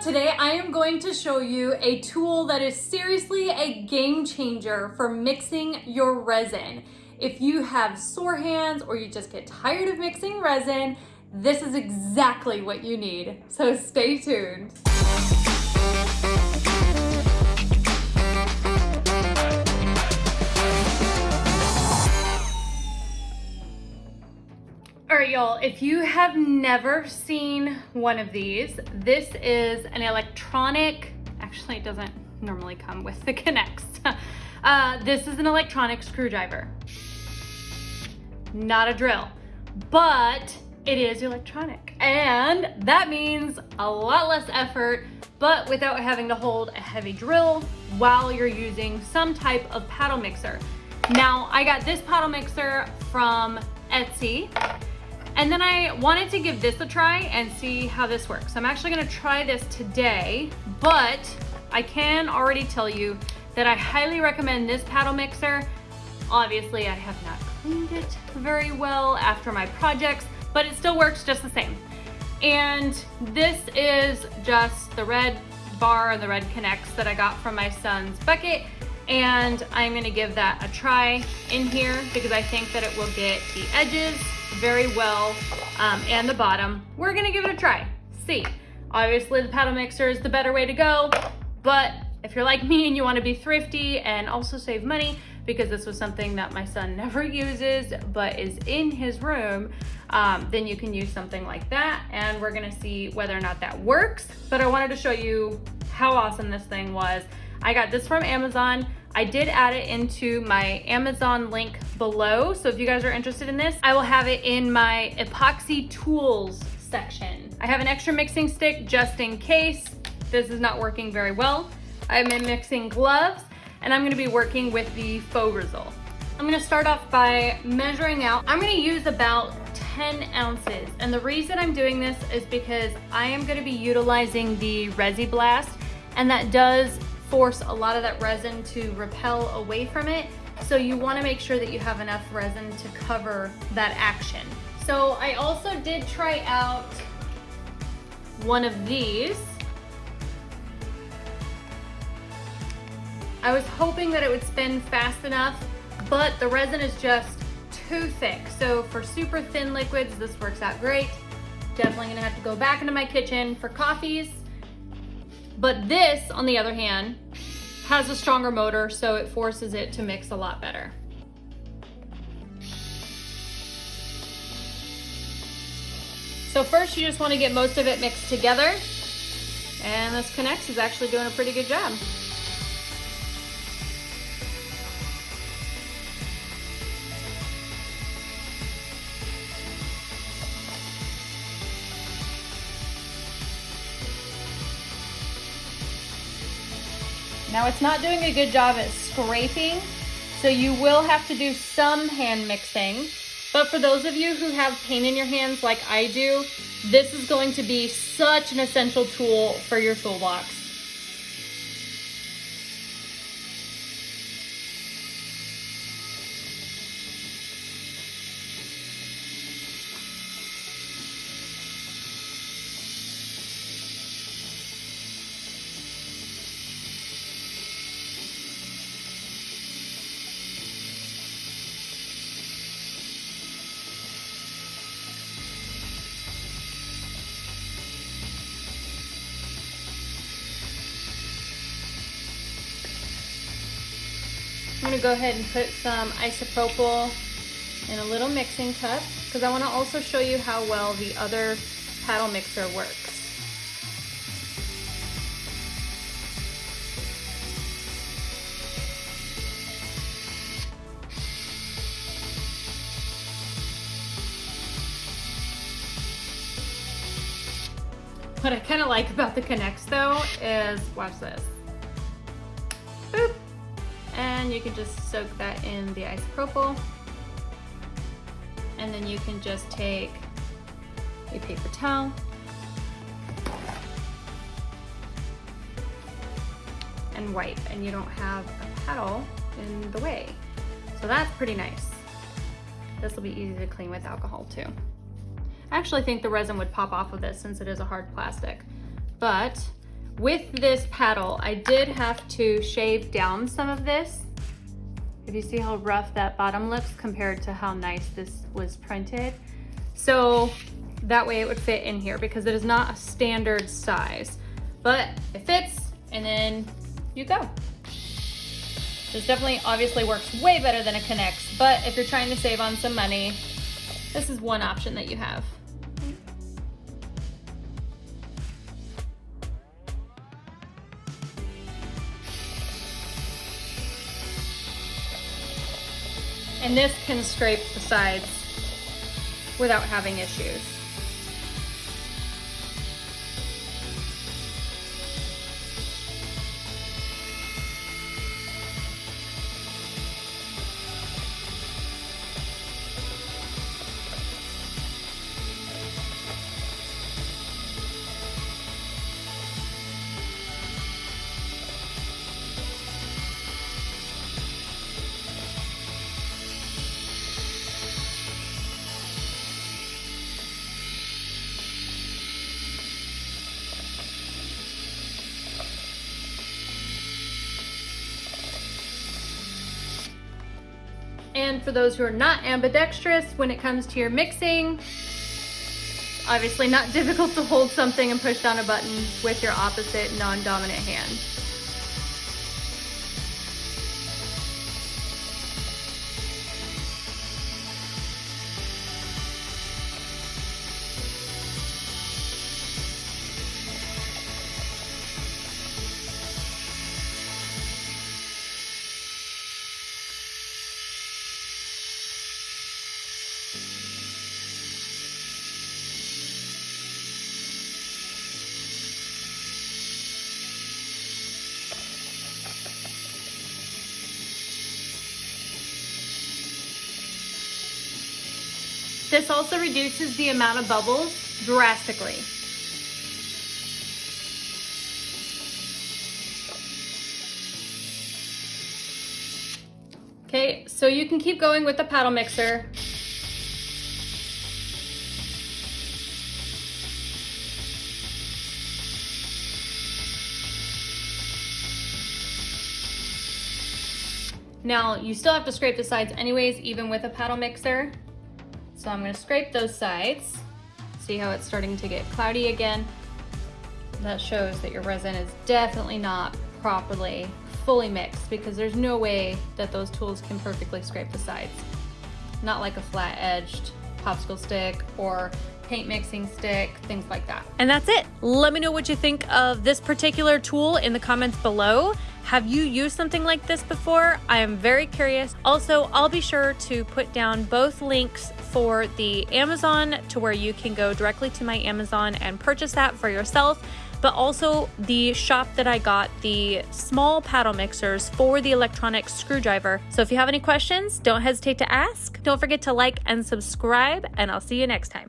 today I am going to show you a tool that is seriously a game changer for mixing your resin. If you have sore hands or you just get tired of mixing resin, this is exactly what you need. So stay tuned. Y'all, if you have never seen one of these, this is an electronic, actually it doesn't normally come with the K'NEX. Uh, this is an electronic screwdriver. Not a drill, but it is electronic. And that means a lot less effort, but without having to hold a heavy drill while you're using some type of paddle mixer. Now, I got this paddle mixer from Etsy and then I wanted to give this a try and see how this works. I'm actually gonna try this today, but I can already tell you that I highly recommend this paddle mixer. Obviously, I have not cleaned it very well after my projects, but it still works just the same. And this is just the red bar and the red K'NEX that I got from my son's bucket and I'm gonna give that a try in here because I think that it will get the edges very well um, and the bottom. We're gonna give it a try, see. Obviously the paddle mixer is the better way to go, but if you're like me and you wanna be thrifty and also save money, because this was something that my son never uses but is in his room, um, then you can use something like that and we're gonna see whether or not that works. But I wanted to show you how awesome this thing was. I got this from Amazon. I did add it into my Amazon link below. So if you guys are interested in this, I will have it in my epoxy tools section. I have an extra mixing stick just in case this is not working very well. I'm in mixing gloves and I'm gonna be working with the faux result. I'm gonna start off by measuring out. I'm gonna use about 10 ounces. And the reason I'm doing this is because I am gonna be utilizing the Resi Blast and that does force a lot of that resin to repel away from it. So you wanna make sure that you have enough resin to cover that action. So I also did try out one of these. I was hoping that it would spin fast enough, but the resin is just too thick. So for super thin liquids, this works out great. Definitely gonna have to go back into my kitchen for coffees but this, on the other hand, has a stronger motor, so it forces it to mix a lot better. So first you just want to get most of it mixed together. And this K'NEX is actually doing a pretty good job. Now it's not doing a good job at scraping, so you will have to do some hand mixing. But for those of you who have pain in your hands like I do, this is going to be such an essential tool for your toolbox. Gonna go ahead and put some isopropyl in a little mixing cup because I wanna also show you how well the other paddle mixer works. What I kind of like about the K'NEX though is, watch this. Boop and you can just soak that in the isopropyl and then you can just take a paper towel and wipe and you don't have a paddle in the way. So that's pretty nice. This will be easy to clean with alcohol too. I actually think the resin would pop off of this since it is a hard plastic, but With this paddle, I did have to shave down some of this. If you see how rough that bottom looks compared to how nice this was printed. So that way it would fit in here because it is not a standard size, but it fits and then you go. This definitely obviously works way better than a K'NEX, but if you're trying to save on some money, this is one option that you have. And this can scrape the sides without having issues. And for those who are not ambidextrous, when it comes to your mixing, obviously not difficult to hold something and push down a button with your opposite non-dominant hand. This also reduces the amount of bubbles drastically. Okay, so you can keep going with the paddle mixer. Now, you still have to scrape the sides anyways, even with a paddle mixer. So I'm gonna scrape those sides. See how it's starting to get cloudy again? That shows that your resin is definitely not properly fully mixed because there's no way that those tools can perfectly scrape the sides. Not like a flat edged popsicle stick or paint mixing stick, things like that. And that's it. Let me know what you think of this particular tool in the comments below. Have you used something like this before? I am very curious. Also, I'll be sure to put down both links for the Amazon to where you can go directly to my Amazon and purchase that for yourself but also the shop that I got the small paddle mixers for the electronic screwdriver. So if you have any questions, don't hesitate to ask. Don't forget to like and subscribe, and I'll see you next time.